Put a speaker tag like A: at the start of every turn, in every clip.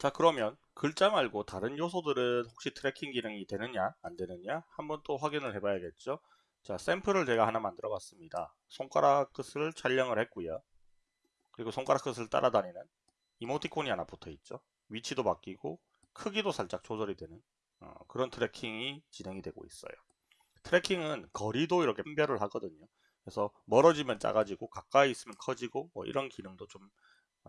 A: 자 그러면 글자 말고 다른 요소들은 혹시 tracking 기능이 되느냐 안 되느냐 한번 또 확인을 해 봐야겠죠? 자 샘플을 제가 하나 만들어 봤습니다. 손가락 끝을 촬영을 했고요. 그리고 손가락 끝을 따라다니는 이모티콘이 하나 붙어 있죠. 위치도 바뀌고 크기도 살짝 조절이 되는 어, 그런 tracking이 진행이 되고 있어요. tracking은 거리도 이렇게 분별을 하거든요. 그래서 멀어지면 작아지고 가까이 있으면 커지고 뭐 이런 기능도 좀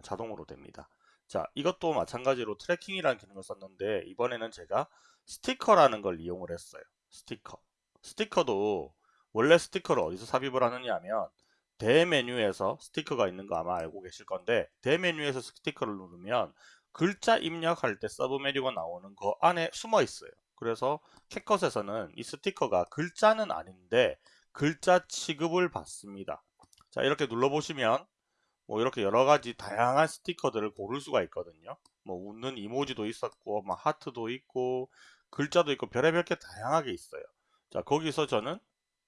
A: 자동으로 됩니다 자 이것도 마찬가지로 tracking이라는 기능을 썼는데 이번에는 제가 스티커라는 걸 이용을 했어요. 스티커. 스티커도 원래 스티커를 어디서 삽입을 하느냐 하면 대메뉴에서 스티커가 있는 거 아마 알고 계실 건데 대메뉴에서 스티커를 누르면 글자 입력할 때 서브 메뉴가 나오는 거 안에 숨어 있어요. 그래서 캡컷에서는 이 스티커가 글자는 아닌데 글자 취급을 받습니다. 자 이렇게 눌러보시면 뭐 이렇게 여러 가지 다양한 스티커들을 고를 수가 있거든요. 뭐 웃는 이모지도 있었고, 뭐 하트도 있고, 글자도 있고, 별의별 게 다양하게 있어요. 자, 거기서 저는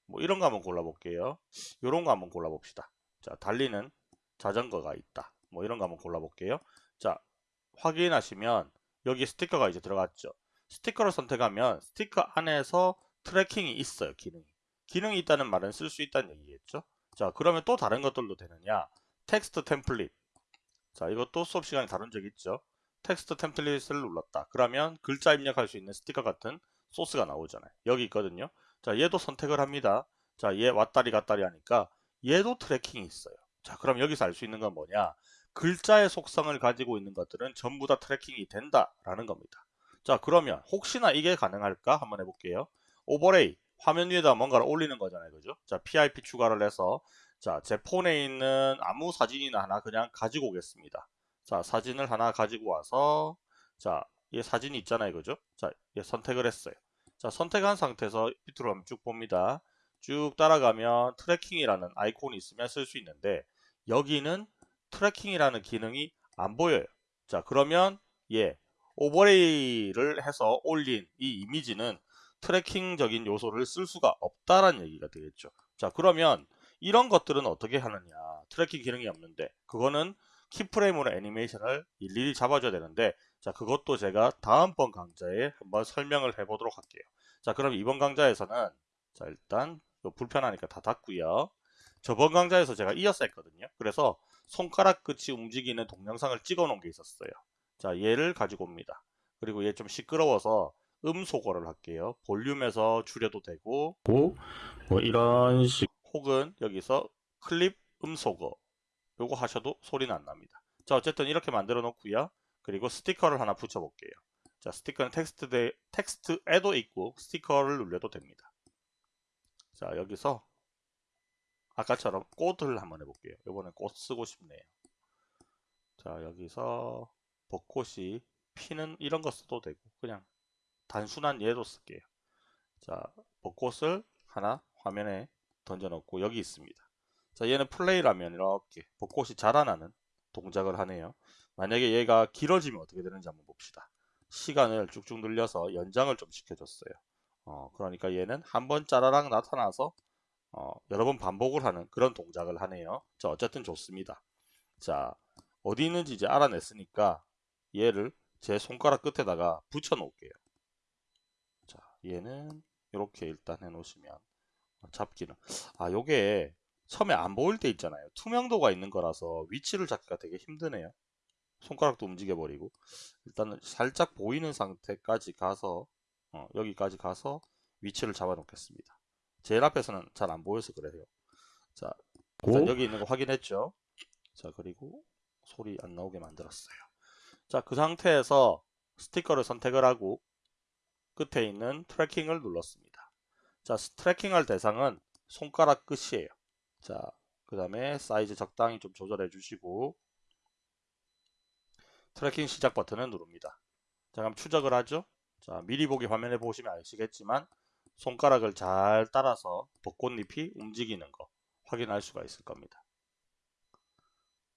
A: 뭐 이런 거 한번 골라볼게요. 이런 거 한번 골라봅시다. 자, 달리는 자전거가 있다. 뭐 이런 거 한번 골라볼게요. 자, 확인하시면 여기 스티커가 이제 들어갔죠. 스티커를 선택하면 스티커 안에서 tracking이 있어요. 기능이. 기능이 있다는 말은 쓸 수 있다는 얘기겠죠. 자, 그러면 또 다른 것들도 되느냐? text template. 자 이것도 수업 시간에 다룬 적 있죠. text template을 눌렀다. 그러면 글자 입력할 수 있는 스티커 같은 소스가 나오잖아요. 여기 있거든요. 자 얘도 선택을 합니다. 자 얘 왔다리 갔다리 하니까 얘도 tracking이 있어요. 자 그럼 여기서 알 수 있는 건 뭐냐? 글자의 속성을 가지고 있는 것들은 전부 다 tracking이 된다 라는 겁니다. 자 그러면 혹시나 이게 가능할까? 한번 해볼게요. overlay. 화면 위에다 뭔가를 올리는 거잖아요. 그죠? 자 PIP 추가를 해서 자, 제 폰에 있는 아무 사진이나 하나 그냥 가지고 오겠습니다. 자, 사진을 하나 가지고 와서 자, 얘 사진이 있잖아요. 그죠? 자, 얘 선택을 했어요. 자, 선택한 상태에서 밑으로 한번 쭉 봅니다. 쭉 따라가면 tracking이라는 아이콘이 있으면 쓸 수 있는데 여기는 tracking이라는 기능이 안 보여요. 자, 그러면 얘 overlay를 해서 올린 이 이미지는 tracking적인 요소를 쓸 수가 없다라는 얘기가 되겠죠. 자, 그러면 이런 것들은 어떻게 하느냐. tracking 기능이 없는데. 그거는 keyframe으로 애니메이션을 일일이 잡아줘야 되는데 자 그것도 제가 다음번 강좌에 한번 설명을 해보도록 할게요. 자 그럼 이번 강좌에서는 자 일단 불편하니까 다 닫고요. 저번 강좌에서 제가 이어서 했거든요. 그래서 손가락 끝이 움직이는 동영상을 찍어 놓은 게 있었어요. 자 얘를 가지고 옵니다. 그리고 얘 좀 시끄러워서 음소거를 할게요. 볼륨에서 줄여도 되고 뭐 이런 식 혹은 여기서 클립 음소거 요거 하셔도 소리는 안 납니다. 자 어쨌든 이렇게 만들어 놓고요. 그리고 스티커를 하나 붙여 볼게요. 자 스티커는 텍스트에, 텍스트에도 있고 스티커를 눌려도 됩니다. 자 여기서 아까처럼 꽃을 한번 해볼게요. 이번엔 꽃 쓰고 싶네요. 자 여기서 벚꽃이 피는 이런 거 써도 되고 그냥 단순한 예도 쓸게요. 자 벚꽃을 하나 화면에 던져놓고 여기 있습니다. 자 얘는 플레이라면 이렇게 벚꽃이 자라나는 동작을 하네요. 만약에 얘가 길어지면 어떻게 되는지 한번 봅시다. 시간을 쭉쭉 늘려서 연장을 좀 시켜줬어요. 어, 그러니까 얘는 한 번 짜라락 나타나서 어, 여러 번 반복을 하는 그런 동작을 하네요. 자 어쨌든 좋습니다. 자 어디 있는지 이제 알아냈으니까 얘를 제 손가락 끝에다가 붙여 놓을게요. 자 얘는 이렇게 일단 해 놓으시면 잡기는. 아 요게 처음에 안 보일 때 있잖아요. 투명도가 있는 거라서 위치를 잡기가 되게 힘드네요. 손가락도 움직여 버리고. 일단은 살짝 보이는 상태까지 가서 어, 여기까지 가서 위치를 잡아 놓겠습니다. 제일 앞에서는 잘 안 보여서 그래요. 자 일단 여기 있는 거 확인했죠? 자 그리고 소리 안 나오게 만들었어요. 자 그 상태에서 스티커를 선택을 하고 끝에 있는 tracking을 눌렀습니다 자, tracking할 대상은 손가락 끝이에요. 자, 그 다음에 사이즈 적당히 좀 조절해 주시고 tracking 시작 버튼을 누릅니다. 자, 그럼 추적을 하죠. 자, 미리 보기 화면에 보시면 아시겠지만 손가락을 잘 따라서 벚꽃잎이 움직이는 거 확인할 수가 있을 겁니다.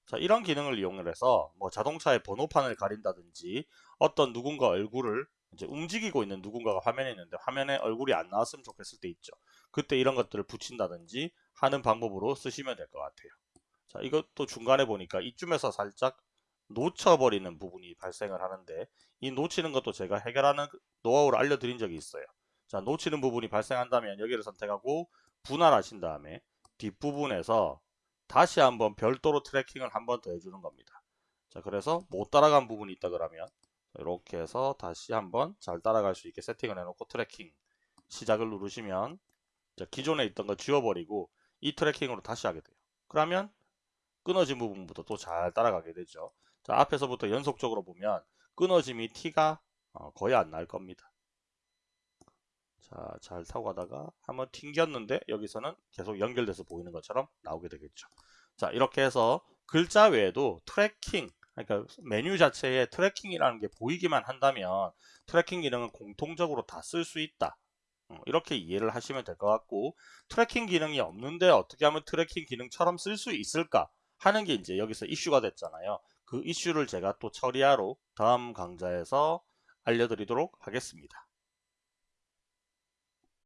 A: 자, 이런 기능을 이용해서 뭐 자동차의 번호판을 가린다든지 어떤 누군가 얼굴을 이제 움직이고 있는 누군가가 화면에 있는데 화면에 얼굴이 안 나왔으면 좋겠을 때 있죠. 그때 이런 것들을 붙인다든지 하는 방법으로 쓰시면 될 것 같아요. 자, 이것도 중간에 보니까 이쯤에서 살짝 놓쳐버리는 부분이 발생을 하는데 이 놓치는 것도 제가 해결하는 노하우를 알려드린 적이 있어요. 자, 놓치는 부분이 발생한다면 여기를 선택하고 분할하신 다음에 뒷부분에서 다시 한번 별도로 tracking을 한 번 더 해주는 겁니다. 자, 그래서 못 따라간 부분이 있다 그러면 이렇게 해서 다시 한번 잘 따라갈 수 있게 세팅을 해놓고 tracking 시작을 누르시면 자, 기존에 있던 거 지워버리고 이 tracking으로 다시 하게 돼요. 그러면 끊어진 부분부터 또 잘 따라가게 되죠. 자, 앞에서부터 연속적으로 보면 끊어짐이 티가 어, 거의 안 날 겁니다. 자, 잘 타고 가다가 한번 튕겼는데 여기서는 계속 연결돼서 보이는 것처럼 나오게 되겠죠. 자, 이렇게 해서 글자 외에도 tracking, 그러니까 메뉴 자체에 tracking이라는 게 보이기만 한다면 tracking 기능은 공통적으로 다 쓸 수 있다. 어, 이렇게 이해를 하시면 될 것 같고 tracking 기능이 없는데 어떻게 하면 tracking 기능처럼 쓸 수 있을까 하는 게 이제 여기서 이슈가 됐잖아요. 그 이슈를 제가 또 처리하러 다음 강좌에서 알려드리도록 하겠습니다.